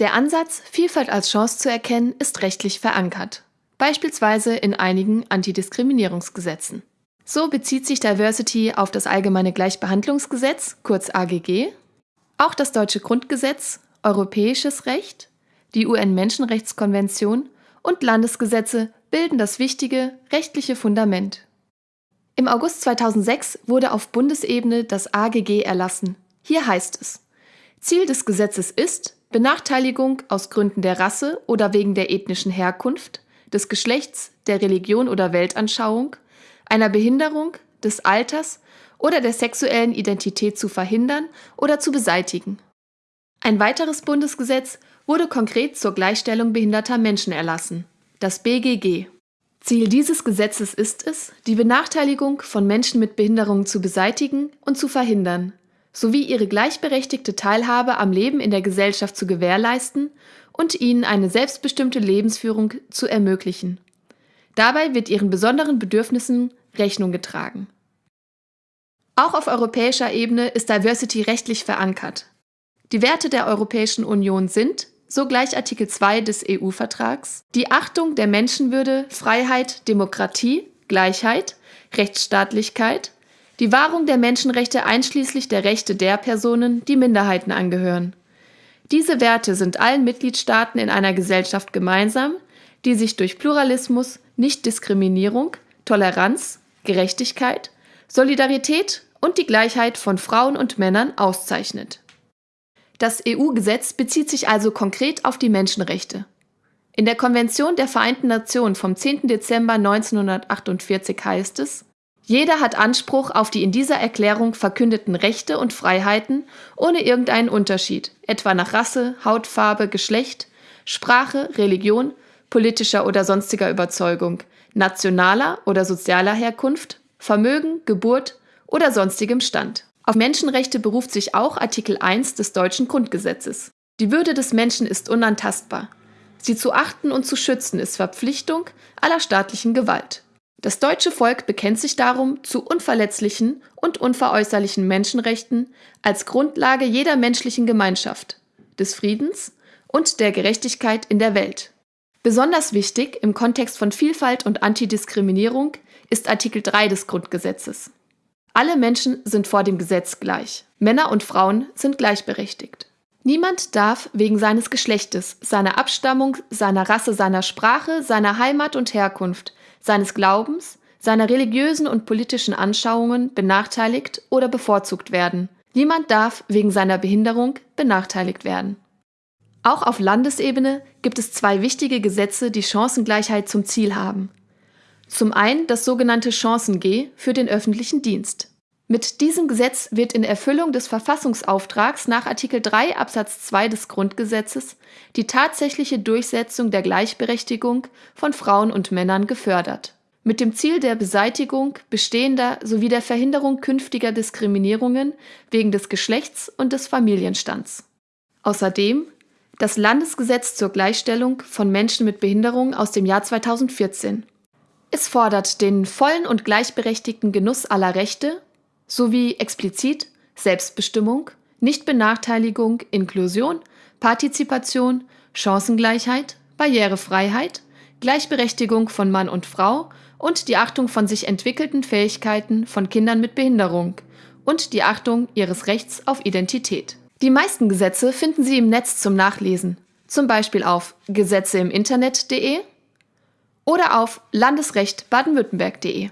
Der Ansatz, Vielfalt als Chance zu erkennen, ist rechtlich verankert, beispielsweise in einigen Antidiskriminierungsgesetzen. So bezieht sich Diversity auf das Allgemeine Gleichbehandlungsgesetz, kurz AGG, auch das deutsche Grundgesetz, europäisches Recht, die UN-Menschenrechtskonvention und Landesgesetze bilden das wichtige rechtliche Fundament. Im August 2006 wurde auf Bundesebene das AGG erlassen. Hier heißt es, Ziel des Gesetzes ist, Benachteiligung aus Gründen der Rasse oder wegen der ethnischen Herkunft, des Geschlechts, der Religion oder Weltanschauung, einer Behinderung, des Alters oder der sexuellen Identität zu verhindern oder zu beseitigen. Ein weiteres Bundesgesetz wurde konkret zur Gleichstellung behinderter Menschen erlassen, das BGG. Ziel dieses Gesetzes ist es, die Benachteiligung von Menschen mit Behinderungen zu beseitigen und zu verhindern, sowie ihre gleichberechtigte Teilhabe am Leben in der Gesellschaft zu gewährleisten und ihnen eine selbstbestimmte Lebensführung zu ermöglichen. Dabei wird ihren besonderen Bedürfnissen Rechnung getragen. Auch auf europäischer Ebene ist Diversity rechtlich verankert. Die Werte der Europäischen Union sind, so gleich Artikel 2 des EU-Vertrags, die Achtung der Menschenwürde, Freiheit, Demokratie, Gleichheit, Rechtsstaatlichkeit, die Wahrung der Menschenrechte einschließlich der Rechte der Personen, die Minderheiten angehören. Diese Werte sind allen Mitgliedstaaten in einer Gesellschaft gemeinsam, die sich durch Pluralismus, Nichtdiskriminierung, Toleranz, Gerechtigkeit, Solidarität und die Gleichheit von Frauen und Männern auszeichnet. Das EU-Gesetz bezieht sich also konkret auf die Menschenrechte. In der Konvention der Vereinten Nationen vom 10. Dezember 1948 heißt es, jeder hat Anspruch auf die in dieser Erklärung verkündeten Rechte und Freiheiten ohne irgendeinen Unterschied, etwa nach Rasse, Hautfarbe, Geschlecht, Sprache, Religion, politischer oder sonstiger Überzeugung, nationaler oder sozialer Herkunft, Vermögen, Geburt oder sonstigem Stand. Auf Menschenrechte beruft sich auch Artikel 1 des deutschen Grundgesetzes. Die Würde des Menschen ist unantastbar. Sie zu achten und zu schützen ist Verpflichtung aller staatlichen Gewalt. Das deutsche Volk bekennt sich darum zu unverletzlichen und unveräußerlichen Menschenrechten als Grundlage jeder menschlichen Gemeinschaft, des Friedens und der Gerechtigkeit in der Welt. Besonders wichtig im Kontext von Vielfalt und Antidiskriminierung ist Artikel 3 des Grundgesetzes. Alle Menschen sind vor dem Gesetz gleich. Männer und Frauen sind gleichberechtigt. Niemand darf wegen seines Geschlechtes, seiner Abstammung, seiner Rasse, seiner Sprache, seiner Heimat und Herkunft, seines Glaubens, seiner religiösen und politischen Anschauungen benachteiligt oder bevorzugt werden. Niemand darf wegen seiner Behinderung benachteiligt werden. Auch auf Landesebene gibt es zwei wichtige Gesetze, die Chancengleichheit zum Ziel haben. Zum einen das sogenannte Chancen-G für den öffentlichen Dienst. Mit diesem Gesetz wird in Erfüllung des Verfassungsauftrags nach Artikel 3 Absatz 2 des Grundgesetzes die tatsächliche Durchsetzung der Gleichberechtigung von Frauen und Männern gefördert. Mit dem Ziel der Beseitigung bestehender sowie der Verhinderung künftiger Diskriminierungen wegen des Geschlechts und des Familienstands. Außerdem das Landesgesetz zur Gleichstellung von Menschen mit Behinderung aus dem Jahr 2014 es fordert den vollen und gleichberechtigten Genuss aller Rechte sowie explizit Selbstbestimmung, Nichtbenachteiligung, Inklusion, Partizipation, Chancengleichheit, Barrierefreiheit, Gleichberechtigung von Mann und Frau und die Achtung von sich entwickelten Fähigkeiten von Kindern mit Behinderung und die Achtung ihres Rechts auf Identität. Die meisten Gesetze finden Sie im Netz zum Nachlesen, zum Beispiel auf gesetzeimiinternet.de oder auf landesrecht baden-württemberg.de.